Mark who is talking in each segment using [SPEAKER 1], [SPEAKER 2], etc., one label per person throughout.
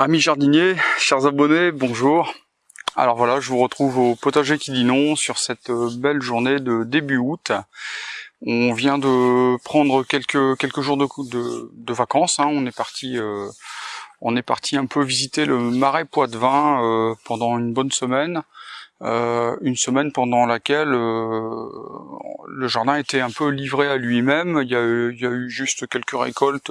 [SPEAKER 1] Amis jardiniers, chers abonnés, bonjour. Alors voilà, je vous retrouve au potager qui dit non sur cette euh, belle journée de début août. On vient de prendre quelques quelques jours de, vacances. Hein. On est parti euh, on est parti un peu visiter le marais Poitevin euh, pendant une bonne semaine. une semaine pendant laquelle le jardin était un peu livré à lui-même. Il, il, y a eu juste quelques récoltes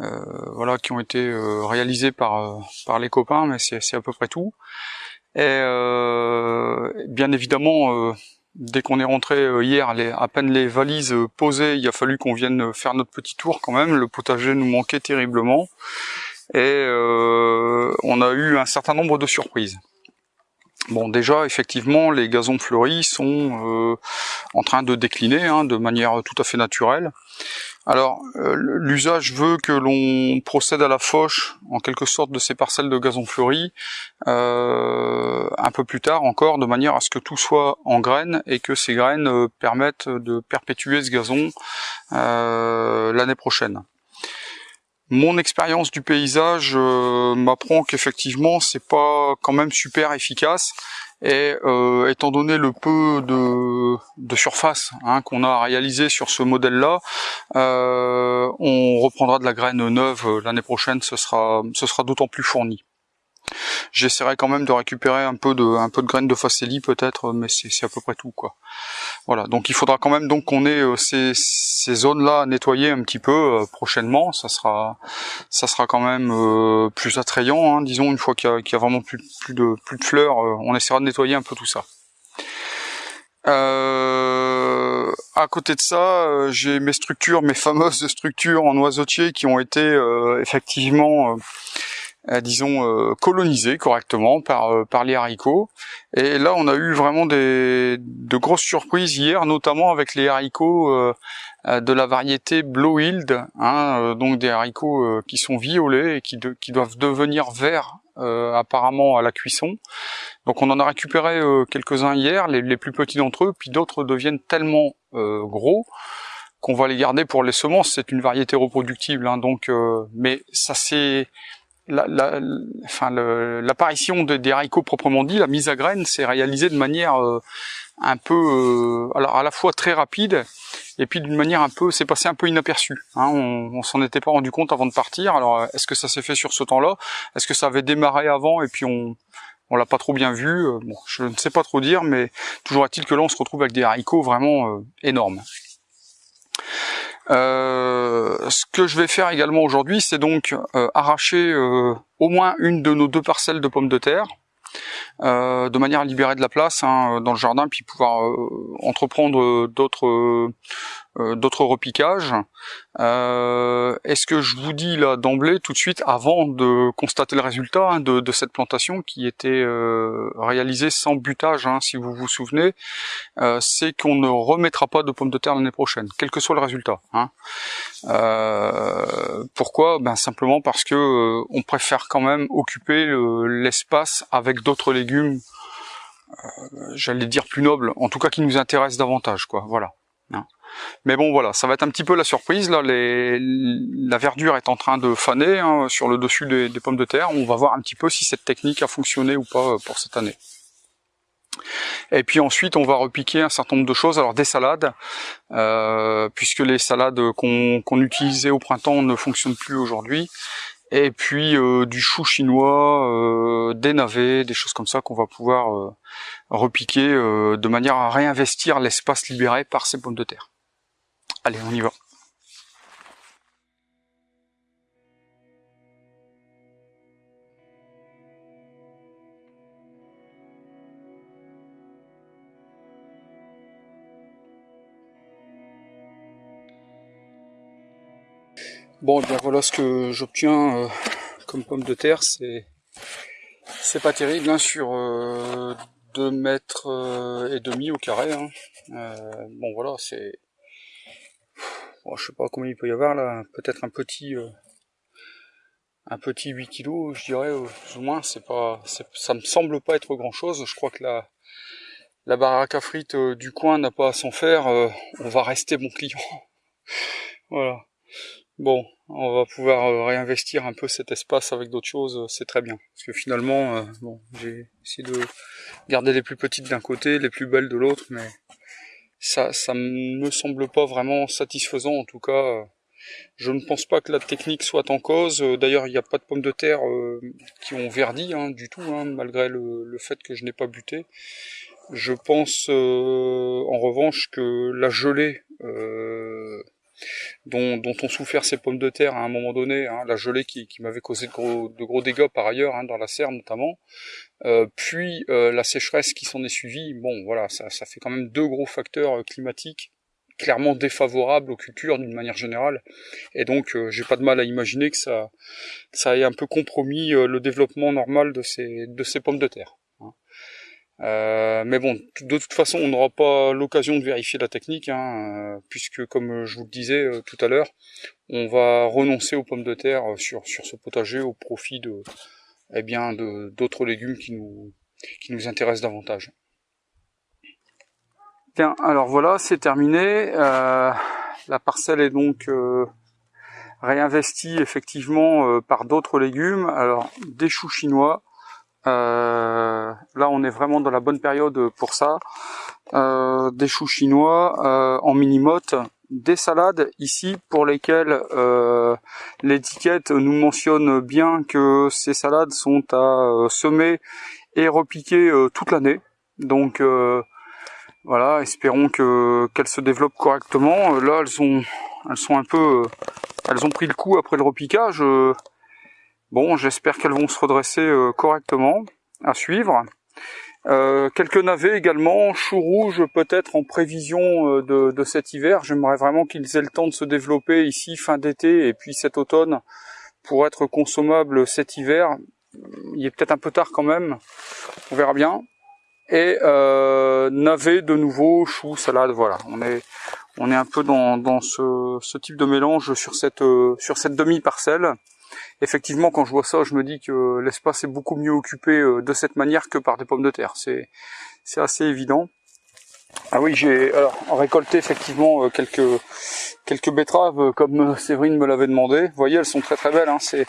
[SPEAKER 1] euh, voilà, qui ont été euh, réalisés par euh, par les copains, mais c'est à peu près tout. Et bien évidemment, dès qu'on est rentré hier, les, à peine les valises posées, il a fallu qu'on vienne faire notre petit tour quand même. Le potager nous manquait terriblement et on a eu un certain nombre de surprises. Bon, déjà, effectivement, les gazons fleuris sont en train de décliner hein, de manière tout à fait naturelle. Alors, euh, l'usage veut que l'on procède à la fauche, en quelque sorte, de ces parcelles de gazon fleuri, euh, un peu plus tard encore, de manière à ce que tout soit en graines et que ces graines euh, permettent de perpétuer ce gazon l'année prochaine. Mon expérience du paysage m'apprend qu'effectivement, c'est pas quand même super efficace et euh, étant donné le peu de, surface hein, qu'on a réalisé sur ce modèle-là, euh, on reprendra de la graine neuve euh, l'année prochaine, ce sera, ce sera d'autant plus fourni. J'essaierai quand même de récupérer un peu de, un peu de graines de facélie peut-être, mais c'est à peu près tout quoi. Voilà, donc il faudra quand même donc qu'on ait euh, ces, ces zones-là nettoyées un petit peu euh, prochainement. Ça sera, ça sera quand même euh, plus attrayant, hein, disons une fois qu'il y, y, a vraiment plus, plus de plus de fleurs, on essaiera de nettoyer un peu tout ça. Euh, à côté de ça, j'ai mes structures, mes fameuses structures en noisetier qui ont été effectivement euh, disons, euh, colonisé correctement par, euh, par les haricots. Et là, on a eu vraiment des, de grosses surprises hier, notamment avec les haricots de la variété Blowhild, hein, donc des haricots qui sont violets et qui, qui doivent devenir verts apparemment à la cuisson. Donc on en a récupéré quelques-uns hier, les, les, plus petits d'entre eux, puis d'autres deviennent tellement gros qu'on va les garder pour les semences. C'est une variété reproductible, hein, donc mais ça c'est l'apparition la, des haricots proprement dit, la mise à graines, s'est réalisée de manière euh, un peu, euh, alors à la fois très rapide, et puis d'une manière un peu, c'est passé un peu inaperçu. Hein, on, on s'en était pas rendu compte avant de partir. Alors est-ce que ça s'est fait sur ce temps-là? Est-ce que ça avait démarré avant et puis on on l'a pas trop bien vu? Euh, Bon, je ne sais pas trop dire, mais toujours est-il que là on se retrouve avec des haricots vraiment énormes. Euh, ce que je vais faire également aujourd'hui, c'est donc euh, arracher euh, au moins une de nos deux parcelles de pommes de terre, de manière à libérer de la place hein, dans le jardin, puis pouvoir entreprendre d'autres euh, d'autres repiquages. Euh, Est-ce que je vous dis là d'emblée, tout de suite, avant de constater le résultat hein, de, de, cette plantation qui était euh, réalisée sans butage, hein, si vous vous souvenez, euh, c'est qu'on ne remettra pas de pommes de terre l'année prochaine, quel que soit le résultat. Hein. Euh, pourquoi? Ben simplement parce que euh, on préfère quand même occuper l'espace avec d'autres légumes. J'allais dire plus nobles, en tout cas qui nous intéressent davantage, quoi. Voilà. Hein. Mais bon voilà, ça va être un petit peu la surprise. Là, la verdure est en train de faner hein, sur le dessus des, pommes de terre. On va voir un petit peu si cette technique a fonctionné ou pas euh, pour cette année. Et puis ensuite, on va repiquer un certain nombre de choses. Alors des salades, euh, puisque les salades qu'on utilisait au printemps ne fonctionnent plus aujourd'hui. Et puis euh, du chou chinois, des navets, des choses comme ça qu'on va pouvoir repiquer de manière à réinvestir l'espace libéré par ces pommes de terre. Allez, on y va. Bon, bien voilà ce que j'obtiens euh, comme pomme de terre, c'est c'est pas terrible hein, sur euh, 2 mètres euh, et demi au carré. Hein. Euh, bon voilà, c'est je sais pas combien il peut y avoir là, peut-être un petit, euh, un petit 8 kg, je dirais, plus ou moins. C'est pas, ça me semble pas être grand chose. Je crois que la, la baraque à frites du coin n'a pas à s'en faire. on va rester bon client. voilà. Bon, on va pouvoir euh, réinvestir un peu cet espace avec d'autres choses, euh, c'est très bien. Parce que finalement, euh, bon, j'ai essayé de garder les plus petites d'un côté, les plus belles de l'autre, mais ça, ça me semble pas vraiment satisfaisant. En tout cas, je ne pense pas que la technique soit en cause. D'ailleurs, il n'y a pas de pommes de terre qui ont verdi hein, du tout, hein, malgré le, fait que je n'ai pas buté. Je pense en revanche que la gelée dont, dont ont souffert ces pommes de terre à un moment donné, hein, la gelée qui, m'avait causé de gros, dégâts par ailleurs, hein, dans la serre notamment, euh, puis euh, la sécheresse qui s'en est suivie, bon voilà, ça, ça fait quand même deux gros facteurs euh, climatiques clairement défavorables aux cultures d'une manière générale, et donc j'ai pas de mal à imaginer que ça, ait un peu compromis le développement normal de ces pommes de terre. Euh, mais bon, de toute façon, on n'aura pas l'occasion de vérifier la technique, hein, euh, puisque comme je vous le disais euh, tout à l'heure, on va renoncer aux pommes de terre sur, sur ce potager au profit de eh bien d'autres légumes qui nous, qui nous intéressent davantage. Bien, alors voilà, c'est terminé. la parcelle est donc réinvestie effectivement par d'autres légumes. Alors des choux chinois, euh, là, on est vraiment dans la bonne période pour ça. Euh, des choux chinois euh, en mini-motte, des salades ici pour lesquelles l'étiquette nous mentionne bien que ces salades sont à semer et repiquer toute l'année. Donc voilà, espérons que qu'elles se développent correctement. Là, elles sont elles sont un peu elles ont pris le coup après le repiquage. Bon, j'espère qu'elles vont se redresser euh, correctement, à suivre. Euh, quelques navets également, choux rouges peut-être en prévision euh, de, cet hiver. J'aimerais vraiment qu'ils aient le temps de se développer ici fin d'été et puis cet automne pour être consommables cet hiver. Il est peut-être un peu tard quand même, on verra bien. Et euh, navets de nouveau, choux, salade, voilà. On est on est un peu dans, dans ce, ce type de mélange sur cette sur cette demi-parcelle effectivement, quand je vois ça, je me dis que l'espace est beaucoup mieux occupé euh, de cette manière que par des pommes de terre. C'est assez évident. Ah oui, j'ai récolté effectivement euh, quelques quelques betteraves euh, comme Séverine me l'avait demandé. Vous voyez, elles sont très très belles. Hein. C'est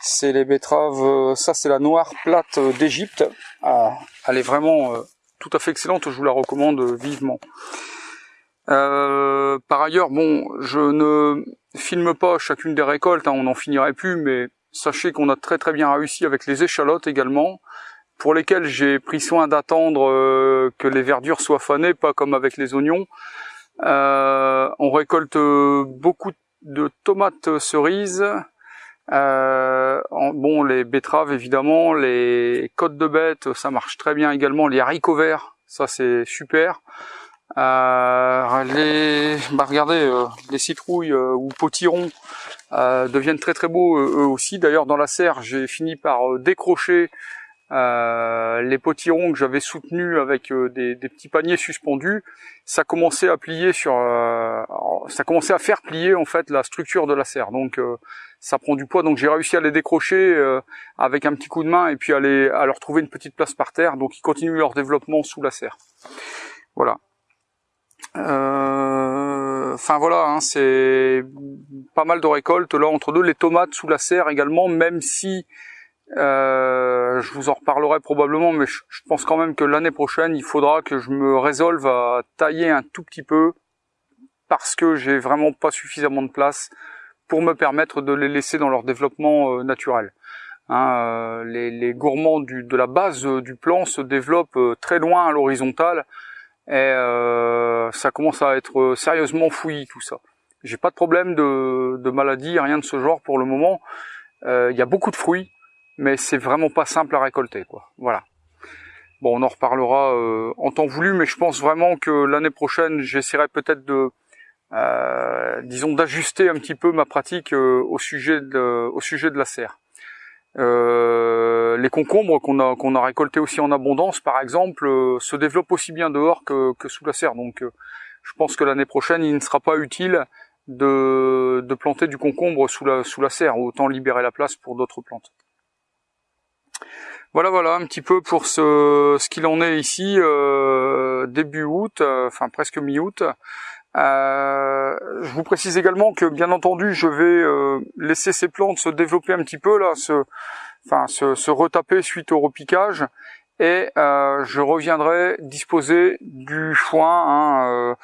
[SPEAKER 1] c'est les betteraves. Ça, c'est la noire plate d'Égypte. Ah, elle est vraiment tout à fait excellente. Je vous la recommande vivement. Euh, par ailleurs, bon, je ne filme pas chacune des récoltes, hein, on n'en finirait plus, mais sachez qu'on a très très bien réussi avec les échalotes également, pour lesquelles j'ai pris soin d'attendre euh, que les verdures soient fanées, pas comme avec les oignons. Euh, on récolte beaucoup de tomates cerises, bon les betteraves évidemment, les côtes de bête, ça marche très bien également, les haricots verts, ça c'est super. Euh, les, bah regardez, euh, les citrouilles euh, ou potirons deviennent très très beaux eux aussi. D'ailleurs, dans la serre, j'ai fini par décrocher les potirons que j'avais soutenus avec des, petits paniers suspendus. Ça commençait à plier ça commençait à faire plier en fait la structure de la serre. Donc ça prend du poids. Donc j'ai réussi à les décrocher avec un petit coup de main et puis à, à leur trouver une petite place par terre. Donc ils continuent leur développement sous la serre. Voilà. Euh, enfin voilà, hein, c'est pas mal de récoltes là entre deux. Les tomates sous la serre également, même si euh, je vous en reparlerai probablement, mais je, pense quand même que l'année prochaine, il faudra que je me résolve à tailler un tout petit peu parce que j'ai vraiment pas suffisamment de place pour me permettre de les laisser dans leur développement euh, naturel. Hein, les, gourmands de la base du plan se développent très loin à l'horizontale et euh, ça commence à être sérieusement fouillis tout ça. J'ai pas de problème de, de, maladie, rien de ce genre pour le moment. Euh, il y a beaucoup de fruits, mais c'est vraiment pas simple à récolter, quoi. Voilà. Bon, on en reparlera euh, en temps voulu, mais je pense vraiment que l'année prochaine, j'essaierai peut-être de, euh, disons, d'ajuster un petit peu ma pratique euh, au sujet de, au sujet de la serre. Euh, les concombres qu'on a récoltés aussi en abondance, par exemple, euh, se développent aussi bien dehors que, sous la serre. Donc, euh, je pense que l'année prochaine, il ne sera pas utile de, planter du concombre sous la, sous serre, autant libérer la place pour d'autres plantes. Voilà, voilà, un petit peu pour ce, qu'il en est ici, début août, enfin presque mi-août. Euh, je vous précise également que, bien entendu, je vais laisser ces plantes se développer un petit peu, là, se, enfin, se, se retaper suite au repiquage, et je reviendrai disposer du foin hein,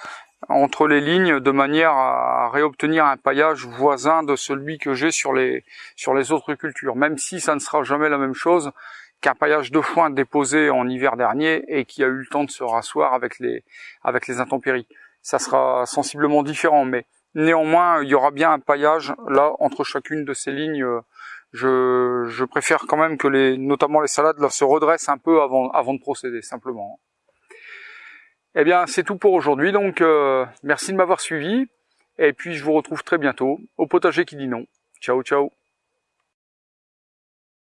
[SPEAKER 1] entre les lignes de manière à réobtenir un paillage voisin de celui que j'ai sur les sur les autres cultures, même si ça ne sera jamais la même chose qu'un paillage de foin déposé en hiver dernier et qui a eu le temps de se rasseoir avec les, avec les intempéries. Ça sera sensiblement différent, mais néanmoins, il y aura bien un paillage là entre chacune de ces lignes. Je, préfère quand même que les, notamment les salades là, se redressent un peu avant, avant de procéder, simplement. Eh bien, c'est tout pour aujourd'hui, donc euh, merci de m'avoir suivi, et puis je vous retrouve très bientôt au potager qui dit non. Ciao, ciao